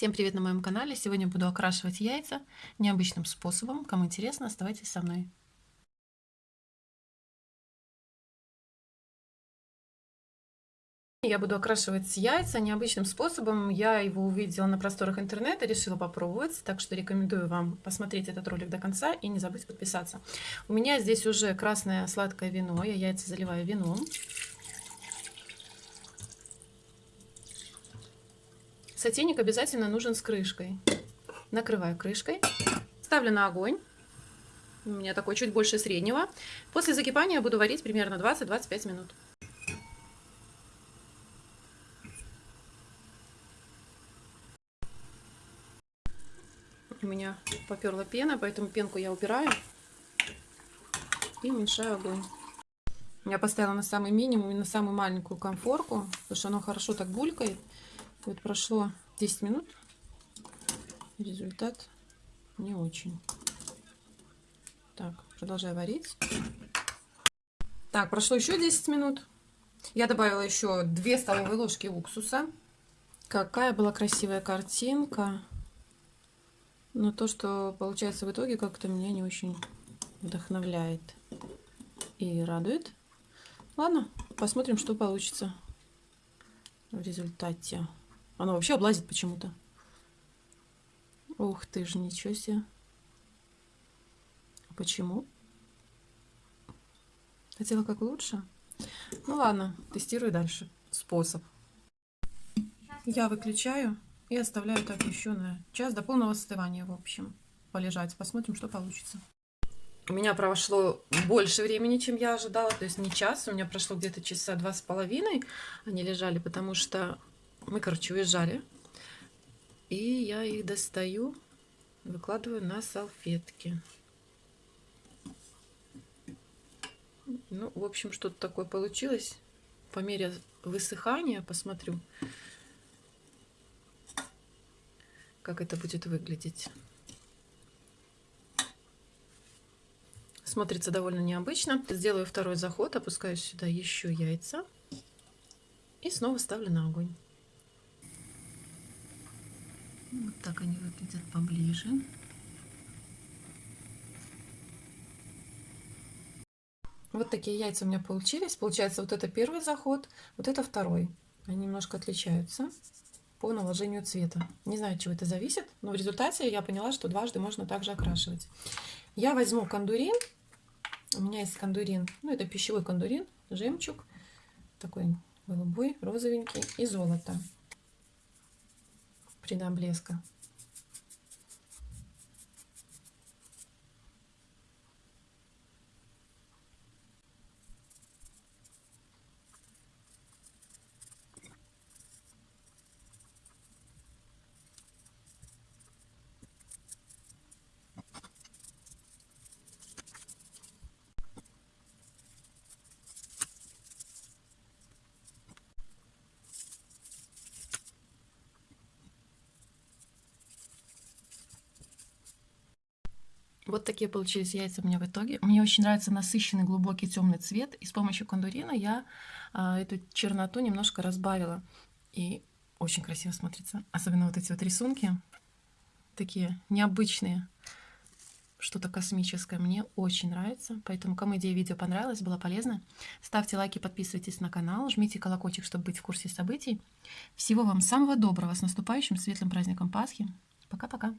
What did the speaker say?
Всем привет на моем канале! Сегодня буду окрашивать яйца необычным способом. Кому интересно, оставайтесь со мной. Я буду окрашивать яйца необычным способом. Я его увидела на просторах интернета, решила попробовать. Так что рекомендую вам посмотреть этот ролик до конца и не забыть подписаться. У меня здесь уже красное сладкое вино. Я яйца заливаю вином. Сотейник обязательно нужен с крышкой. Накрываю крышкой. Ставлю на огонь. У меня такой чуть больше среднего. После закипания буду варить примерно 20-25 минут. У меня поперла пена, поэтому пенку я убираю и уменьшаю огонь. Я поставила на самый минимум и на самую маленькую конфорку, потому что оно хорошо так булькает. Вот прошло 10 минут. Результат не очень. Так, продолжаю варить. Так, прошло еще 10 минут. Я добавила еще 2 столовые ложки уксуса. Какая была красивая картинка. Но то, что получается в итоге, как-то меня не очень вдохновляет и радует. Ладно, посмотрим, что получится в результате. Оно вообще облазит почему-то. Ух ты ж, ничего себе. Почему? Хотела как лучше? Ну ладно, тестирую дальше способ. Я выключаю и оставляю так еще на час до полного остывания, в общем, полежать. Посмотрим, что получится. У меня прошло больше времени, чем я ожидала, то есть не час, у меня прошло где-то часа два с половиной. Они лежали, потому что мы, короче, уезжали. И я их достаю, выкладываю на салфетки. Ну, в общем, что-то такое получилось. По мере высыхания посмотрю, как это будет выглядеть. Смотрится довольно необычно. Сделаю второй заход, опускаю сюда еще яйца и снова ставлю на огонь. Вот так они выглядят поближе. Вот такие яйца у меня получились. Получается, вот это первый заход, вот это второй. Они немножко отличаются по наложению цвета. Не знаю, от чего это зависит, но в результате я поняла, что дважды можно также окрашивать. Я возьму кондурин. У меня есть кондурин, ну это пищевой кондурин, жемчуг, такой голубой, розовенький и золото придам блеска. Вот такие получились яйца у меня в итоге. Мне очень нравится насыщенный глубокий темный цвет. И с помощью кондурина я а, эту черноту немножко разбавила. И очень красиво смотрится. Особенно вот эти вот рисунки. Такие необычные. Что-то космическое. Мне очень нравится. Поэтому, кому идея видео понравилась, было полезно, ставьте лайки, подписывайтесь на канал, жмите колокольчик, чтобы быть в курсе событий. Всего вам самого доброго. С наступающим светлым праздником Пасхи. Пока-пока.